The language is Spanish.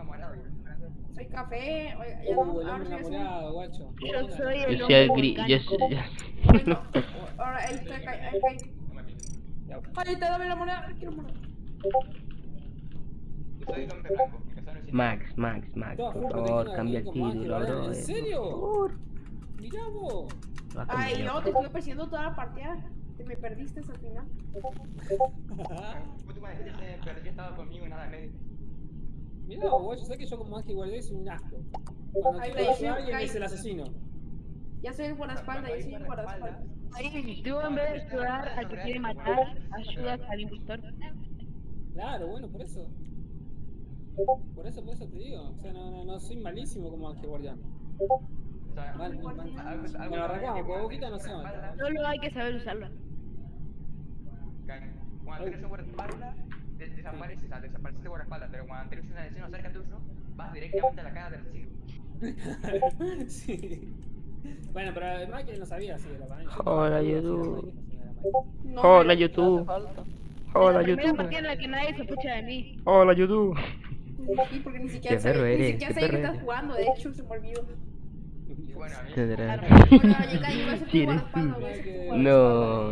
enamorado. Soy café. Oiga, ya no, ahora soy enamorado, guacho. Yo soy el Yo soy el gris. Yo soy. Ahora ahí está, ahí, ahí, ahí. Me te dame la moneda. Quiero moneda. Yo. Max, Max, Max, por favor, cambia el título, bro. ¿En eh, serio? Por favor. Mirá vos. Ay, yo te estuve persiguiendo toda la partida. Te me perdiste al final. Perdió, estaba conmigo y nada medio. Mirá vos, guacho, sabés que yo como Ángel Guardián soy un asco. Cuando Ay, quiero ayudar alguien es el asesino. Ya soy el guardaespaldas, ya soy el guardaespaldas. Ahí, tú en vez de ayudar al que quiere matar, ayudas al impostor. Claro, bueno, por eso. Por eso, por eso te digo. O sea, no, no, no soy malísimo como Ángel Guardián. O sea, Mal, mal, mal. algo- algo Bueno, arrancamos, que porque Boquita no se Solo hay que saber usarlo. Cuando tienes un guardaespaldas, des- desapareces, o sea, desapareces de guardaespaldas, pero cuando tienes un asesino cerca tuyo, vas directamente a la cara del asesino. sí. Bueno, pero Michael no sabía así de la manera. Hola, YouTube. No, Hola, YouTube. Hola, la YouTube. partida en la que nadie sospecha de mí. Hola, YouTube. Sí, porque ni siquiera Qué ni siquiera que estás jugando, de hecho se me olvidó. Y bueno, a mí. No.